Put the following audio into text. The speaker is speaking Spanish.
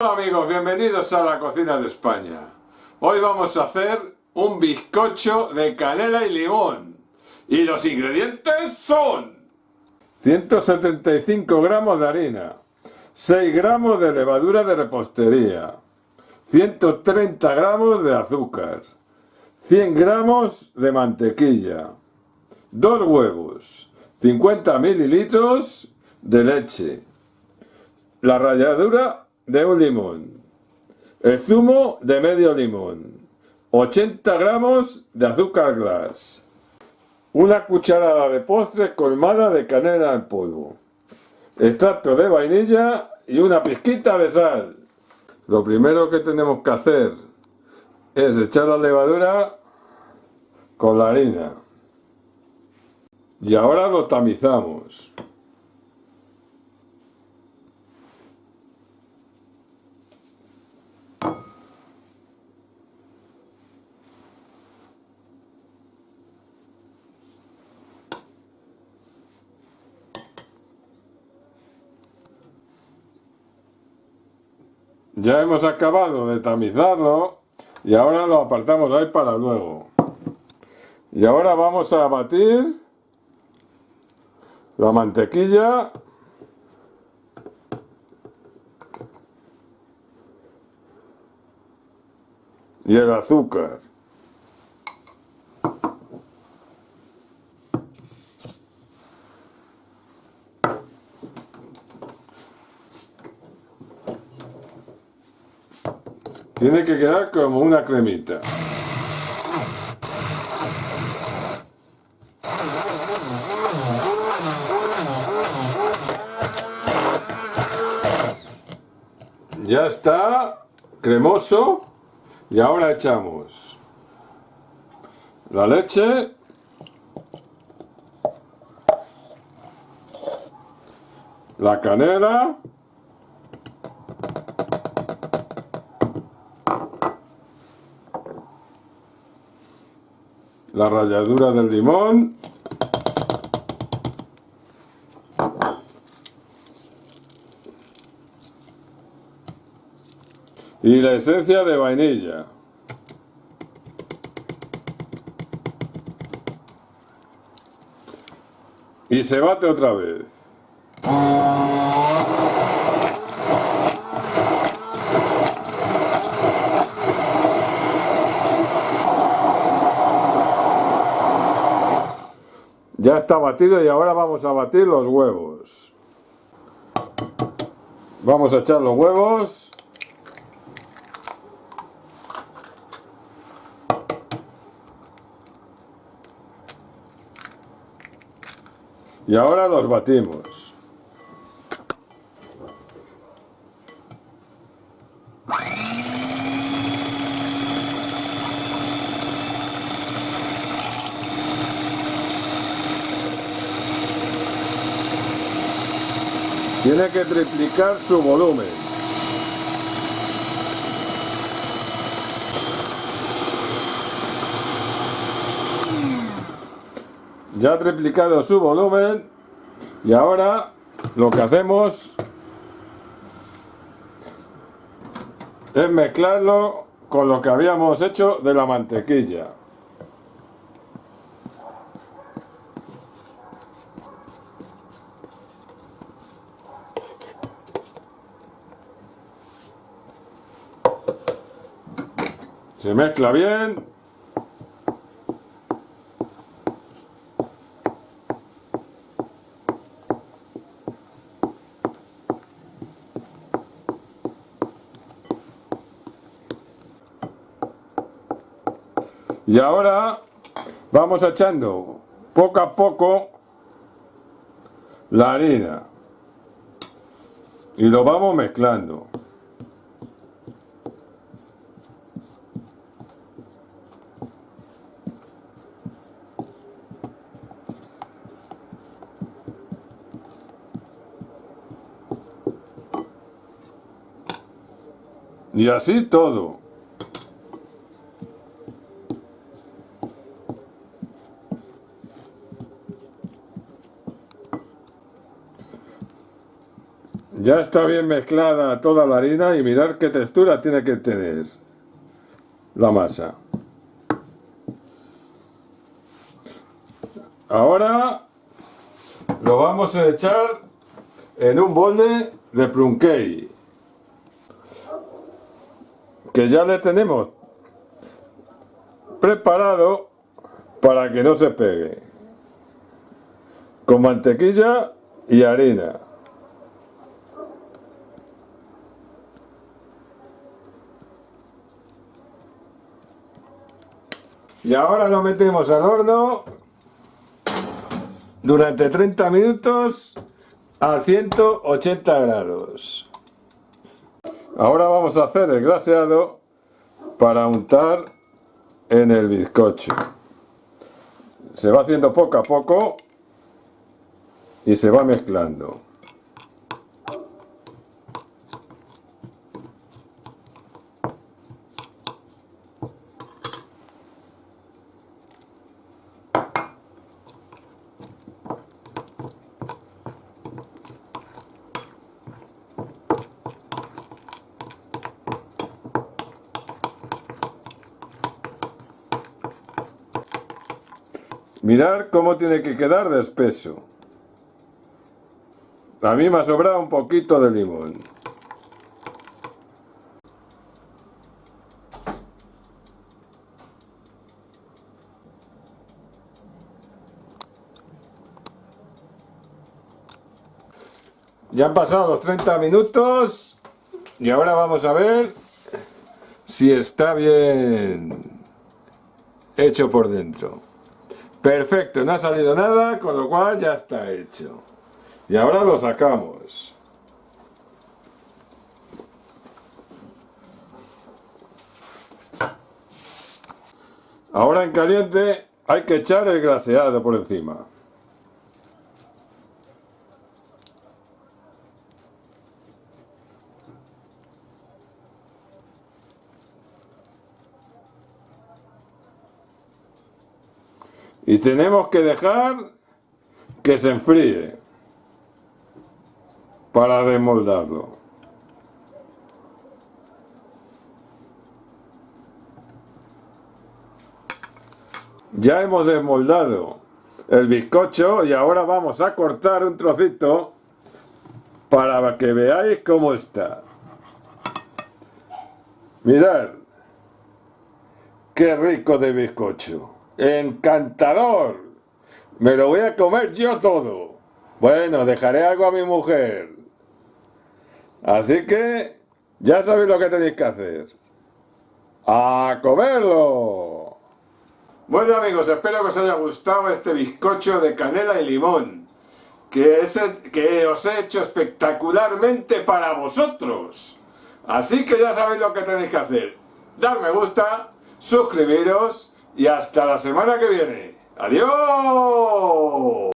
Hola amigos, bienvenidos a la cocina de España. Hoy vamos a hacer un bizcocho de canela y limón. Y los ingredientes son 175 gramos de harina, 6 gramos de levadura de repostería, 130 gramos de azúcar, 100 gramos de mantequilla, 2 huevos, 50 mililitros de leche, la ralladura de un limón, el zumo de medio limón, 80 gramos de azúcar glass, una cucharada de postre colmada de canela en polvo, extracto de vainilla y una pizquita de sal. Lo primero que tenemos que hacer es echar la levadura con la harina. Y ahora lo tamizamos. Ya hemos acabado de tamizarlo y ahora lo apartamos ahí para luego. Y ahora vamos a batir la mantequilla y el azúcar. Tiene que quedar como una cremita. Ya está cremoso y ahora echamos la leche la canela la ralladura del limón. Y la esencia de vainilla. Y se bate otra vez Está batido y ahora vamos a batir los huevos. Vamos a echar los huevos. Y ahora los batimos. Tiene que triplicar su volumen. Ya ha triplicado su volumen y ahora lo que hacemos es mezclarlo con lo que habíamos hecho de la mantequilla. Se mezcla bien. Y ahora vamos echando poco a poco la harina y lo vamos mezclando. Y así todo. Ya está bien mezclada toda la harina y mirar qué textura tiene que tener la masa. Ahora lo vamos a echar en un bolde de plum cake que ya le tenemos preparado para que no se pegue. Con mantequilla y harina. Y ahora lo metemos al horno durante 30 minutos a 180 grados ahora vamos a hacer el glaseado para untar en el bizcocho. Se va haciendo poco a poco y se va mezclando Mirar cómo tiene que quedar de espeso. A mí me ha sobrado un poquito de limón. Ya han pasado los 30 minutos y ahora vamos a ver si está bien hecho por dentro. Perfecto, no ha salido nada, con lo cual ya está hecho. Y ahora lo sacamos. Ahora en caliente hay que echar el graseado por encima. Y tenemos que dejar que se enfríe para desmoldarlo. Ya hemos desmoldado el bizcocho y ahora vamos a cortar un trocito para que veáis cómo está. Mirad, qué rico de bizcocho. ¡Encantador! Me lo voy a comer yo todo. Bueno, dejaré algo a mi mujer. Así que ya sabéis lo que tenéis que hacer. ¡A comerlo! Bueno amigos, espero que os haya gustado este bizcocho de canela y limón. Que, es, que os he hecho espectacularmente para vosotros. Así que ya sabéis lo que tenéis que hacer. Dar me gusta, suscribiros y hasta la semana que viene. ¡Adiós!